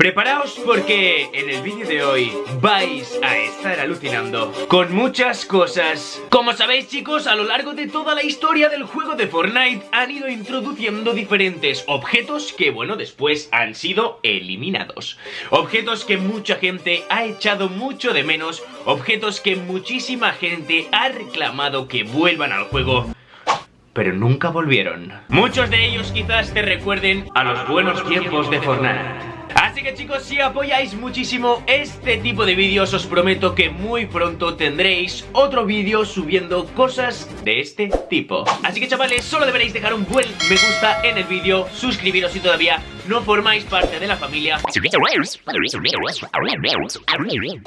Preparaos porque en el vídeo de hoy vais a estar alucinando con muchas cosas. Como sabéis chicos, a lo largo de toda la historia del juego de Fortnite han ido introduciendo diferentes objetos que bueno, después han sido eliminados. Objetos que mucha gente ha echado mucho de menos, objetos que muchísima gente ha reclamado que vuelvan al juego pero nunca volvieron. Muchos de ellos quizás te recuerden a los buenos tiempos de Fortnite. Así que chicos, si apoyáis muchísimo este tipo de vídeos, os prometo que muy pronto tendréis otro vídeo subiendo cosas de este tipo. Así que chavales, solo deberéis dejar un buen me gusta en el vídeo, suscribiros si todavía no formáis parte de la familia.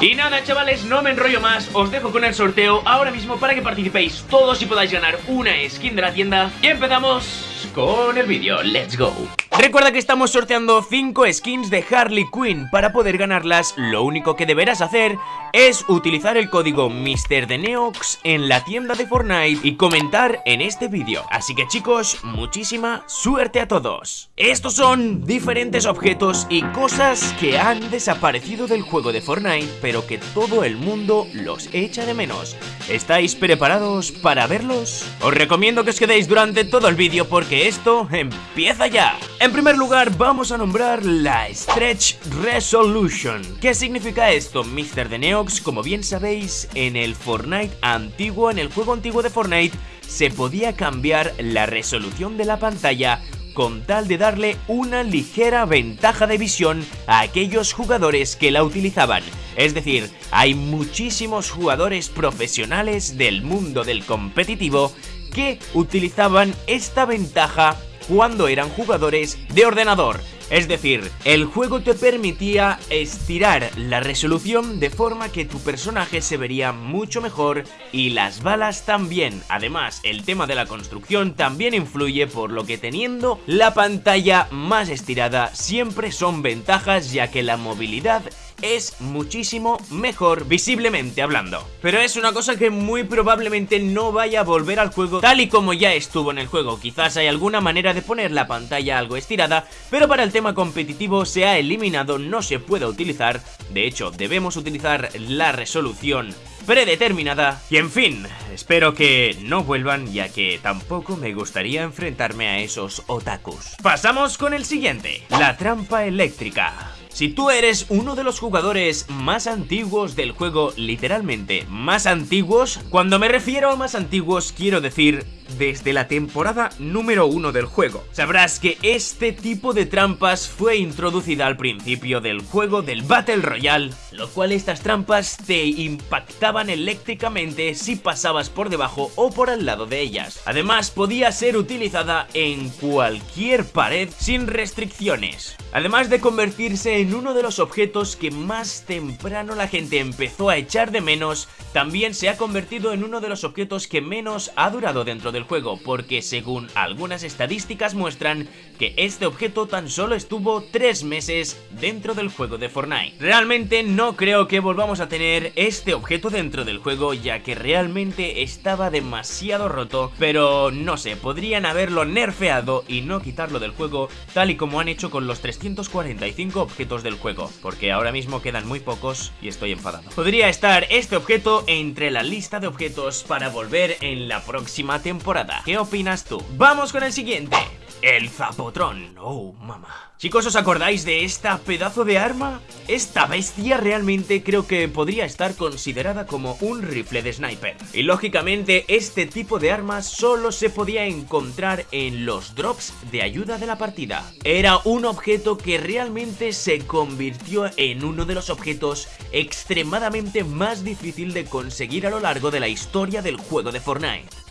Y nada chavales, no me enrollo más, os dejo con el sorteo ahora mismo para que participéis todos y podáis ganar una skin de la tienda. Y empezamos con el vídeo, let's go. Recuerda que estamos sorteando 5 skins de Harley Quinn. Para poder ganarlas, lo único que deberás hacer es utilizar el código MrDeneox en la tienda de Fortnite y comentar en este vídeo. Así que chicos, muchísima suerte a todos. Estos son diferentes objetos y cosas que han desaparecido del juego de Fortnite Pero que todo el mundo los echa de menos. ¿Estáis preparados para verlos? Os recomiendo que os quedéis durante todo el vídeo porque esto empieza ya en primer lugar vamos a nombrar la Stretch Resolution ¿Qué significa esto, Mr. The Neox? Como bien sabéis, en el Fortnite antiguo, en el juego antiguo de Fortnite Se podía cambiar la resolución de la pantalla con tal de darle una ligera ventaja de visión a aquellos jugadores que la utilizaban. Es decir, hay muchísimos jugadores profesionales del mundo del competitivo que utilizaban esta ventaja cuando eran jugadores de ordenador. Es decir, el juego te permitía estirar la resolución de forma que tu personaje se vería mucho mejor y las balas también. Además, el tema de la construcción también influye por lo que teniendo la pantalla más estirada siempre son ventajas ya que la movilidad es muchísimo mejor visiblemente hablando. Pero es una cosa que muy probablemente no vaya a volver al juego tal y como ya estuvo en el juego. Quizás hay alguna manera de poner la pantalla algo estirada, pero para el tema competitivo se ha eliminado, no se puede utilizar. De hecho, debemos utilizar la resolución predeterminada y en fin, espero que no vuelvan ya que tampoco me gustaría enfrentarme a esos otakus. Pasamos con el siguiente, la trampa eléctrica. Si tú eres uno de los jugadores más antiguos del juego, literalmente más antiguos, cuando me refiero a más antiguos quiero decir desde la temporada número 1 del juego. Sabrás que este tipo de trampas fue introducida al principio del juego del Battle Royale, lo cual estas trampas te impactaban eléctricamente si pasabas por debajo o por al lado de ellas. Además podía ser utilizada en cualquier pared sin restricciones. Además de convertirse en uno de los objetos que más temprano la gente empezó a echar de menos, también se ha convertido en uno de los objetos que menos ha durado dentro del juego, porque según algunas estadísticas muestran que este objeto tan solo estuvo 3 meses dentro del juego de Fortnite. Realmente no creo que volvamos a tener este objeto dentro del juego, ya que realmente estaba demasiado roto, pero no sé, podrían haberlo nerfeado y no quitarlo del juego, tal y como han hecho con los 345 objetos del juego, porque ahora mismo quedan muy pocos y estoy enfadado. Podría estar este objeto entre la lista de objetos para volver en la próxima temporada. ¿Qué opinas tú? ¡Vamos con el siguiente! El Zapotron. Oh, mamá. Chicos, ¿os acordáis de esta pedazo de arma? Esta bestia realmente creo que podría estar considerada como un rifle de sniper. Y lógicamente este tipo de arma solo se podía encontrar en los drops de ayuda de la partida. Era un objeto que realmente se convirtió en uno de los objetos extremadamente más difícil de conseguir a lo largo de la historia del juego de Fortnite.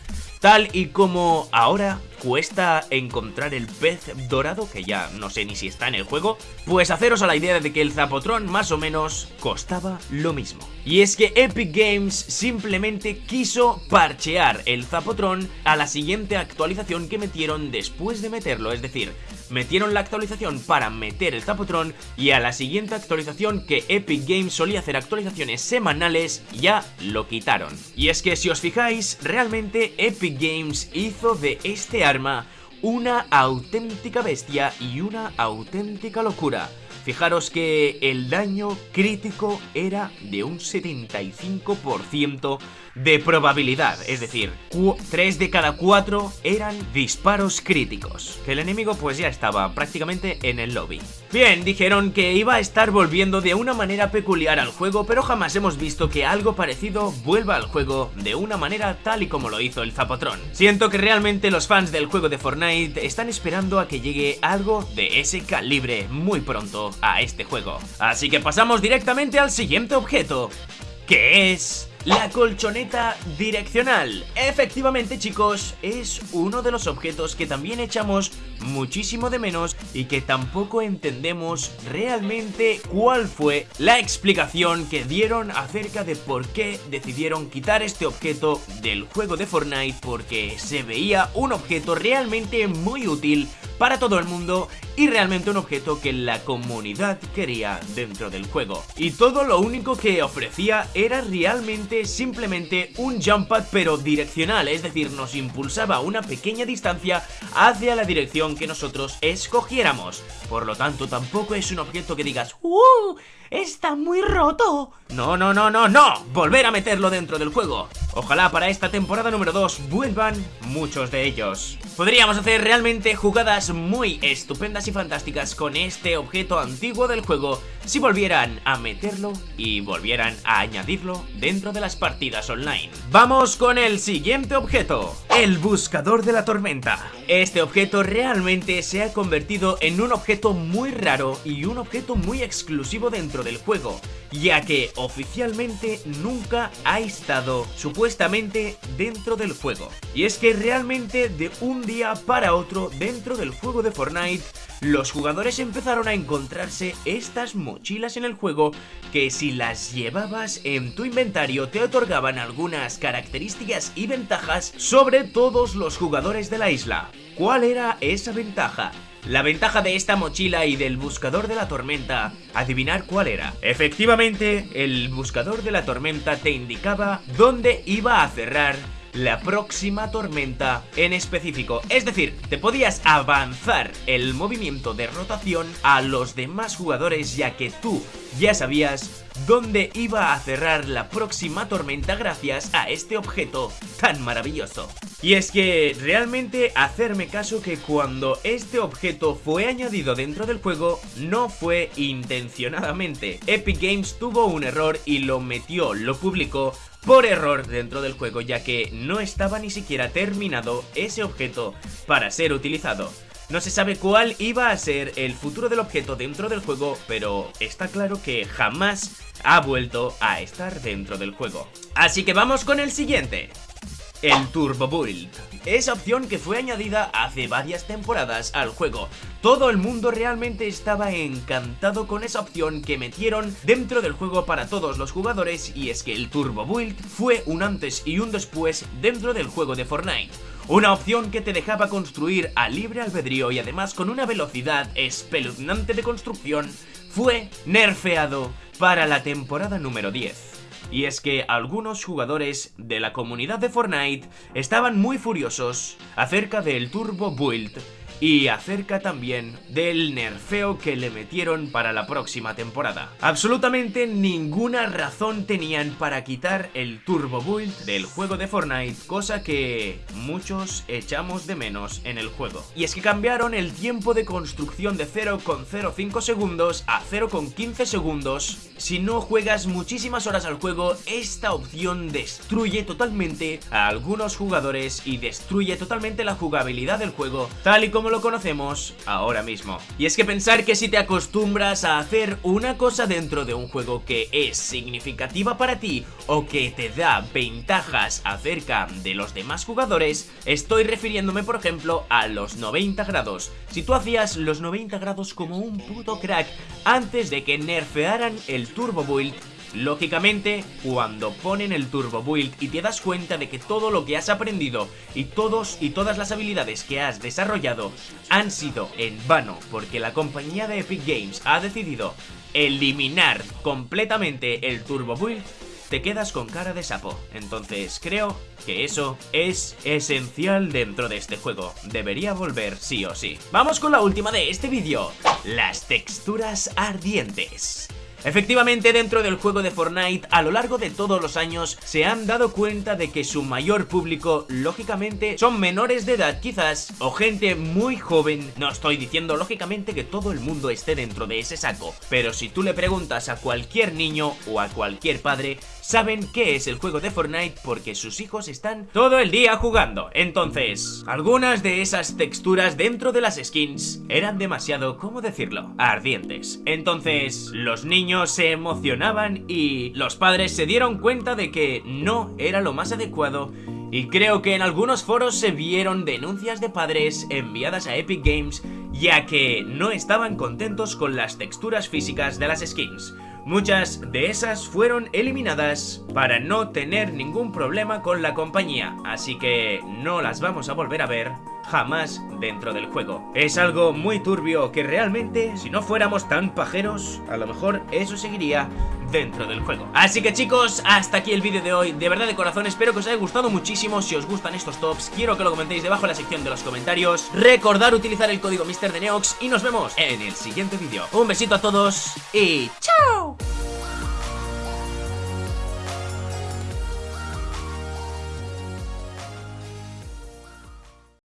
Tal y como ahora cuesta encontrar el pez dorado, que ya no sé ni si está en el juego, pues haceros a la idea de que el Zapotrón más o menos costaba lo mismo. Y es que Epic Games simplemente quiso parchear el Zapotrón a la siguiente actualización que metieron después de meterlo, es decir, metieron la actualización para meter el Zapotrón y a la siguiente actualización que Epic Games solía hacer actualizaciones semanales ya lo quitaron. Y es que si os fijáis, realmente Epic Games hizo de este arma una auténtica bestia y una auténtica locura. Fijaros que el daño crítico era de un 75% de probabilidad, es decir, 3 de cada 4 eran disparos críticos, el enemigo pues ya estaba prácticamente en el lobby. Bien, dijeron que iba a estar volviendo de una manera peculiar al juego, pero jamás hemos visto que algo parecido vuelva al juego de una manera tal y como lo hizo el Zapotron. Siento que realmente los fans del juego de Fortnite están esperando a que llegue algo de ese calibre muy pronto a este juego. Así que pasamos directamente al siguiente objeto, que es la colchoneta direccional. Efectivamente chicos, es uno de los objetos que también echamos muchísimo de menos y que tampoco entendemos realmente cuál fue la explicación que dieron acerca de por qué decidieron quitar este objeto del juego de Fortnite porque se veía un objeto realmente muy útil para todo el mundo y realmente un objeto que la comunidad quería dentro del juego. Y todo lo único que ofrecía era realmente simplemente un jump pad pero direccional, es decir, nos impulsaba una pequeña distancia hacia la dirección que nosotros escogiéramos. Por lo tanto, tampoco es un objeto que digas ¡Uh! ¡Está muy roto! No, no, no, no, no. Volver a meterlo dentro del juego. Ojalá para esta temporada número 2 vuelvan muchos de ellos. Podríamos hacer realmente jugadas muy estupendas y fantásticas con este objeto antiguo del juego si volvieran a meterlo y volvieran a añadirlo dentro de las partidas online. Vamos con el siguiente objeto, el buscador de la tormenta. Este objeto realmente se ha convertido en un objeto muy raro y un objeto muy exclusivo dentro del juego, ya que oficialmente nunca ha estado supuestamente dentro del juego. Y es que realmente de un día para otro dentro del juego de Fortnite los jugadores empezaron a encontrarse estas mochilas en el juego que si las llevabas en tu inventario te otorgaban algunas características y ventajas sobre todos los jugadores de la isla. ¿Cuál era esa ventaja? La ventaja de esta mochila y del buscador de la tormenta, adivinar cuál era. Efectivamente, el buscador de la tormenta te indicaba dónde iba a cerrar la próxima tormenta en específico. Es decir, te podías avanzar el movimiento de rotación a los demás jugadores ya que tú ya sabías dónde iba a cerrar la próxima tormenta gracias a este objeto tan maravilloso. Y es que realmente hacerme caso que cuando este objeto fue añadido dentro del juego no fue intencionadamente. Epic Games tuvo un error y lo metió, lo publicó por error dentro del juego ya que no estaba ni siquiera terminado ese objeto para ser utilizado. No se sabe cuál iba a ser el futuro del objeto dentro del juego, pero está claro que jamás ha vuelto a estar dentro del juego. Así que vamos con el siguiente el Turbo Build. Esa opción que fue añadida hace varias temporadas al juego. Todo el mundo realmente estaba encantado con esa opción que metieron dentro del juego para todos los jugadores y es que el Turbo Build fue un antes y un después dentro del juego de Fortnite. Una opción que te dejaba construir a libre albedrío y además con una velocidad espeluznante de construcción fue nerfeado para la temporada número 10. Y es que algunos jugadores de la comunidad de Fortnite estaban muy furiosos acerca del Turbo Build y acerca también del nerfeo que le metieron para la próxima temporada. Absolutamente ninguna razón tenían para quitar el Turbo Build del juego de Fortnite, cosa que muchos echamos de menos en el juego. Y es que cambiaron el tiempo de construcción de 0,05 segundos a 0,15 segundos. Si no juegas muchísimas horas al juego, esta opción destruye totalmente a algunos jugadores y destruye totalmente la jugabilidad del juego, tal y como lo conocemos ahora mismo. Y es que pensar que si te acostumbras a hacer una cosa dentro de un juego que es significativa para ti o que te da ventajas acerca de los demás jugadores, estoy refiriéndome por ejemplo a los 90 grados. Si tú hacías los 90 grados como un puto crack antes de que nerfearan el Turbo Build, Lógicamente, cuando ponen el Turbo Build y te das cuenta de que todo lo que has aprendido y todos y todas las habilidades que has desarrollado han sido en vano porque la compañía de Epic Games ha decidido eliminar completamente el Turbo Build, te quedas con cara de sapo. Entonces creo que eso es esencial dentro de este juego. Debería volver sí o sí. Vamos con la última de este vídeo. Las texturas ardientes. Efectivamente, dentro del juego de Fortnite, a lo largo de todos los años, se han dado cuenta de que su mayor público, lógicamente, son menores de edad quizás, o gente muy joven. No estoy diciendo, lógicamente, que todo el mundo esté dentro de ese saco, pero si tú le preguntas a cualquier niño o a cualquier padre, saben qué es el juego de Fortnite porque sus hijos están todo el día jugando. Entonces, algunas de esas texturas dentro de las skins eran demasiado, ¿cómo decirlo? Ardientes. Entonces, los niños se emocionaban y los padres se dieron cuenta de que no era lo más adecuado y creo que en algunos foros se vieron denuncias de padres enviadas a Epic Games ya que no estaban contentos con las texturas físicas de las skins. Muchas de esas fueron eliminadas para no tener ningún problema con la compañía, así que no las vamos a volver a ver jamás dentro del juego. Es algo muy turbio que realmente, si no fuéramos tan pajeros, a lo mejor eso seguiría dentro del juego. Así que chicos, hasta aquí el vídeo de hoy. De verdad de corazón, espero que os haya gustado muchísimo. Si os gustan estos tops, quiero que lo comentéis debajo en la sección de los comentarios. Recordar utilizar el código MrDeneox y nos vemos en el siguiente vídeo. Un besito a todos y ¡chao!